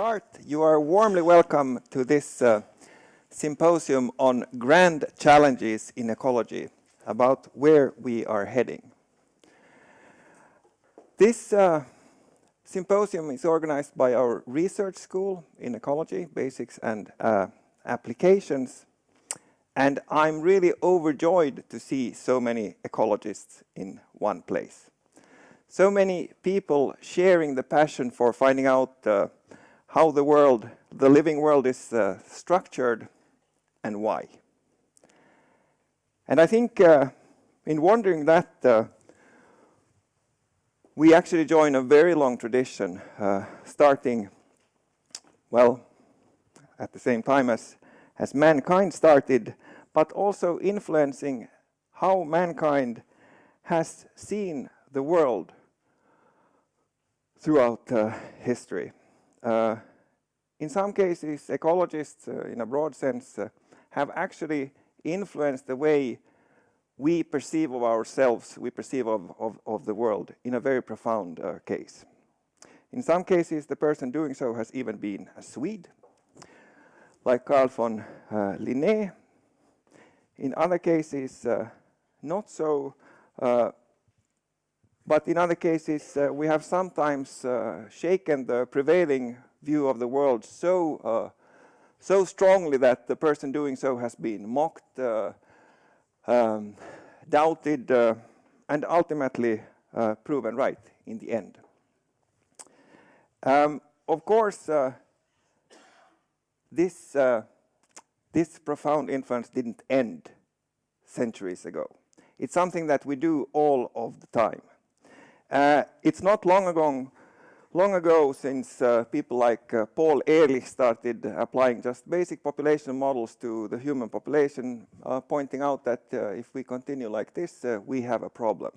start. You are warmly welcome to this uh, symposium on grand challenges in ecology, about where we are heading. This uh, symposium is organized by our research school in ecology, basics and uh, applications. And I'm really overjoyed to see so many ecologists in one place so many people sharing the passion for finding out uh, how the world, the living world is uh, structured and why. And I think uh, in wondering that, uh, we actually join a very long tradition, uh, starting, well, at the same time as, as mankind started, but also influencing how mankind has seen the world throughout uh, history. Uh, in some cases, ecologists, uh, in a broad sense, uh, have actually influenced the way we perceive of ourselves, we perceive of, of, of the world in a very profound uh, case. In some cases, the person doing so has even been a Swede, like Carl von uh, Linné. In other cases, not so, but in other cases, uh, we have sometimes uh, shaken the prevailing view of the world so, uh, so strongly that the person doing so has been mocked, uh, um, doubted, uh, and ultimately uh, proven right in the end. Um, of course, this, this profound influence didn't end centuries ago. It's something that we do all of the time. Uh, it's not long ago, long ago since uh, people like uh, Paul Ehrlich started applying just basic population models to the human population, uh, pointing out that uh, if we continue like this, uh, we have a problem,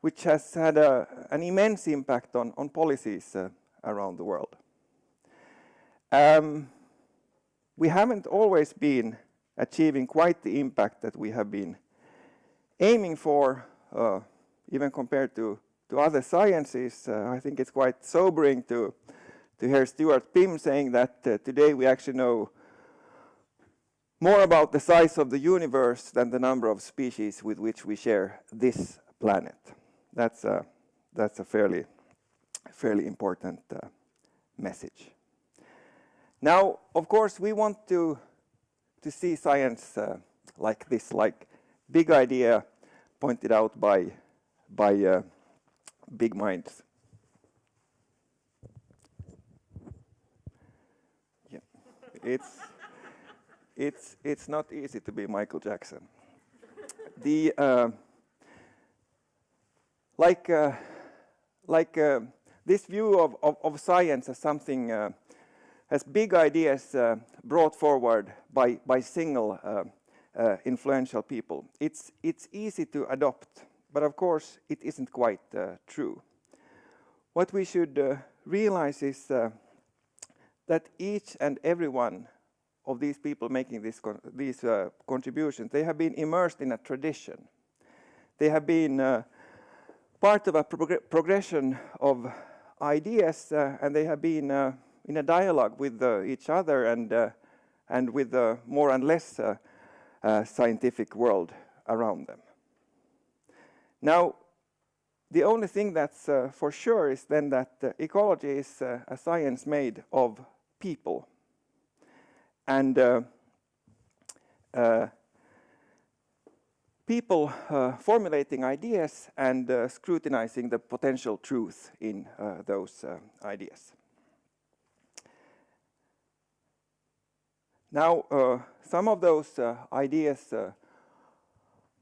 which has had a, an immense impact on, on policies around the world. Um, we haven't always been achieving quite the impact that we have been aiming for even compared to, to other sciences, uh, I think it's quite sobering to, to hear Stuart Pimm saying that uh, today we actually know more about the size of the universe than the number of species with which we share this planet. That's a, that's a fairly, fairly important uh, message. Now, of course, we want to, to see science uh, like this, like big idea pointed out by by uh, big minds. Yeah, it's it's it's not easy to be Michael Jackson. the uh, like uh, like uh, this view of, of, of, science as something uh, as big ideas uh, brought forward by by single influential people. It's it's easy to adopt but of course, it isn't quite uh, true. What we should uh, realize is uh, that each and every one of these people making this con these uh, contributions, they have been immersed in a tradition. They have been uh, part of a prog progression of ideas, uh, and they have been in a dialogue with each other and and with the more and less scientific world around them. Now, the only thing that's uh, for sure is then that uh, ecology is uh, a science made of people. And uh, uh, people uh, formulating ideas and scrutinizing the potential truth in those ideas. Now, some of those ideas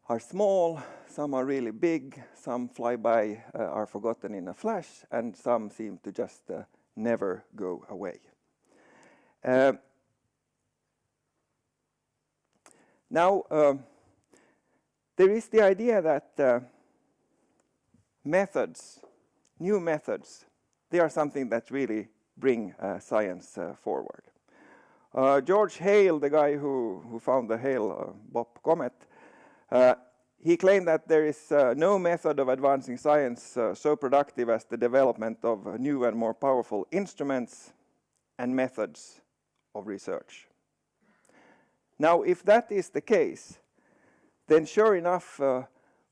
are small, some are really big, some fly by, uh, are forgotten in a flash, and some seem to just uh, never go away. Uh, now, um, there is the idea that uh, methods, new methods, they are something that really bring uh, science uh, forward. George Hale, the guy who, who found the Hale-Bopp comet, he claimed that there is uh, no method of advancing science uh, so productive as the development of uh, new and more powerful instruments and methods of research. Now, if that is the case, then sure enough, uh,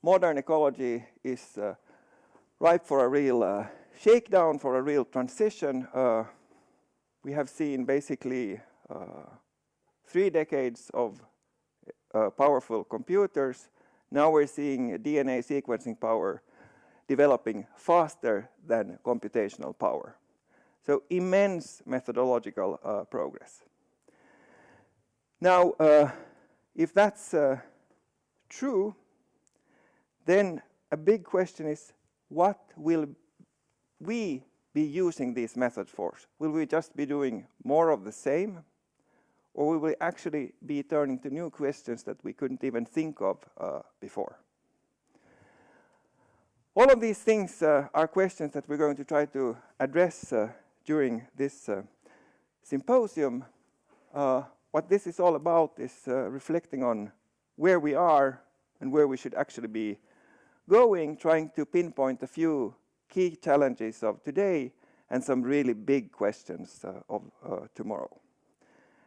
modern ecology is uh, ripe for a real uh, shakedown, for a real transition. we have seen basically three decades of powerful computers now we're seeing DNA sequencing power developing faster than computational power. So immense methodological uh, progress. Now, uh, if that's uh, true, then a big question is, what will we be using these methods for? Will we just be doing more of the same? Or we will actually be turning to new questions that we couldn't even think of uh, before. All of these things uh, are questions that we're going to try to address uh, during this uh, symposium. Uh, what this is all about is uh, reflecting on where we are and where we should actually be going, trying to pinpoint a few key challenges of today and some really big questions of tomorrow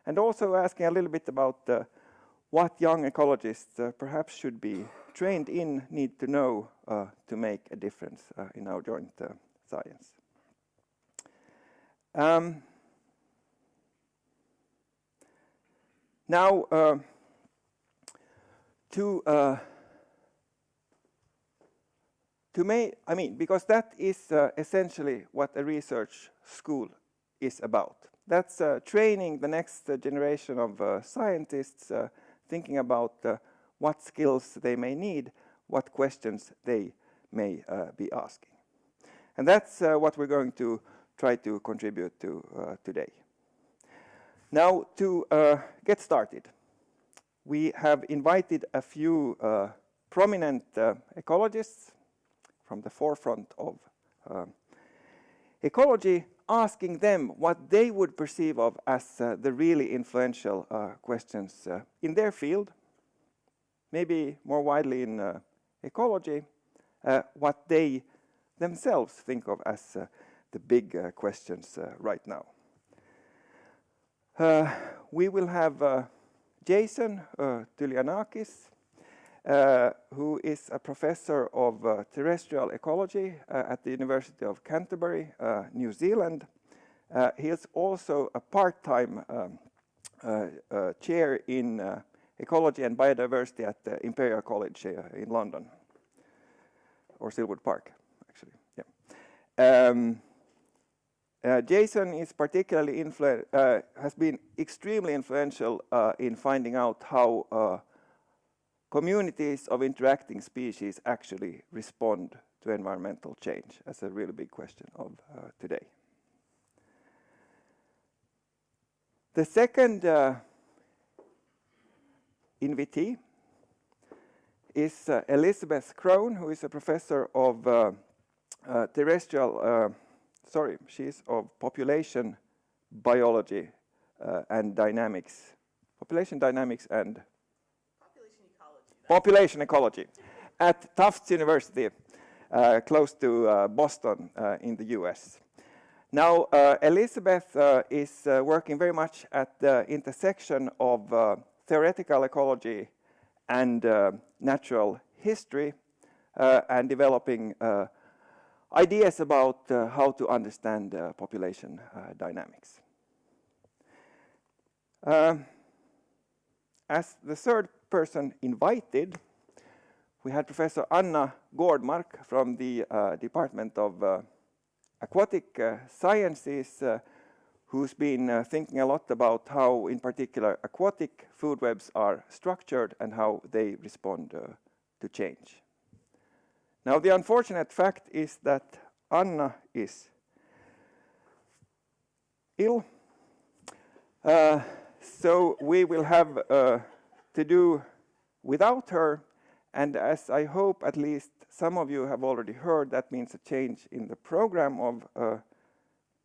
and also asking a little bit about uh, what young ecologists uh, perhaps should be trained in, need to know uh, to make a difference uh, in our joint uh, science. Um, now, uh, to to make, I mean, because that is essentially what a research school is about that's uh, training the next uh, generation of uh, scientists thinking about what skills they may need, what questions they may be asking. And that's what we're going to try to contribute to today. Now, to uh, get started, we have invited a few uh, prominent uh, ecologists from the forefront of ecology asking them what they would perceive of as uh, the really influential uh, questions uh, in their field, maybe more widely in uh, ecology, uh, what they themselves think of as uh, the big questions right now. we will have Jason uh, Tylianakis, uh, who is a professor of uh, terrestrial ecology uh, at the University of Canterbury, uh, New Zealand. Uh, he is also a part-time um, uh, chair in ecology and biodiversity at the Imperial College in London, or Silwood Park, actually. Yeah. Um, Jason is particularly has been extremely influential in finding out how communities of interacting species actually respond to environmental change? That's a really big question of uh, today. The second uh, invitee is uh, Elizabeth Crone, who is a professor of uh, uh, terrestrial, uh, sorry, she's of population biology and dynamics, population dynamics and population ecology at Tufts University, uh, close to uh, Boston uh, in the US. Now, uh, Elizabeth uh, is uh, working very much at the intersection of theoretical ecology and natural history and developing ideas about how to understand population dynamics. As the third person invited, we had Professor Anna Gårdmark from the uh, Department of uh, Aquatic uh, Sciences, uh, who's been uh, thinking a lot about how, in particular, aquatic food webs are structured and how they respond uh, to change. Now, the unfortunate fact is that Anna is ill, so we will have to do without her. And as I hope at least some of you have already heard, that means a change in the program of uh,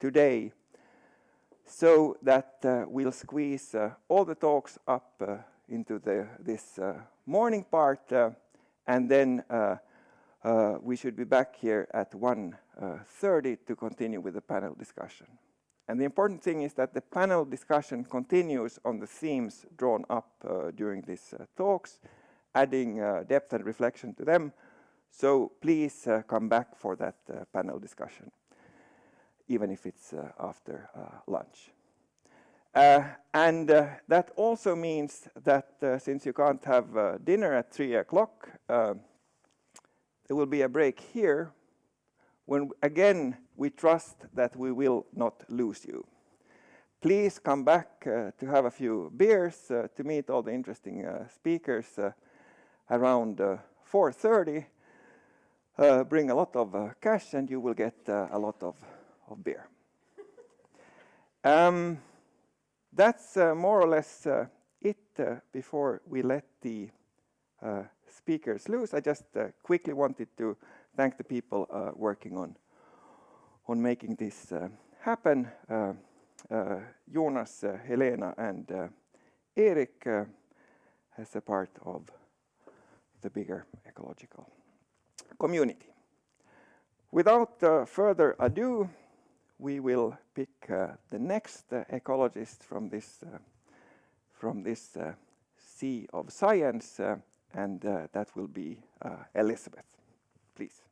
today so that uh, we'll squeeze uh, all the talks up uh, into the, this uh, morning part uh, and then uh, uh, we should be back here at 1.30 to continue with the panel discussion. And the important thing is that the panel discussion continues on the themes drawn up uh, during these uh, talks, adding uh, depth and reflection to them. So please uh, come back for that uh, panel discussion, even if it's uh, after lunch. and that also means that since you can't have dinner at 3 o'clock, there will be a break here when again we trust that we will not lose you. Please come back uh, to have a few beers uh, to meet all the interesting uh, speakers uh, around 4.30. Uh, uh, bring a lot of cash and you will get a lot of, of beer. um, that's more or less it before we let the speakers loose. I just quickly wanted to thank the people uh, working on on making this uh, happen. Uh, Jonas, Helena, and Erik as a part of the bigger ecological community. Without uh, further ado, we will pick uh, the next uh, ecologist from this from this sea of science, and that will be Elizabeth please.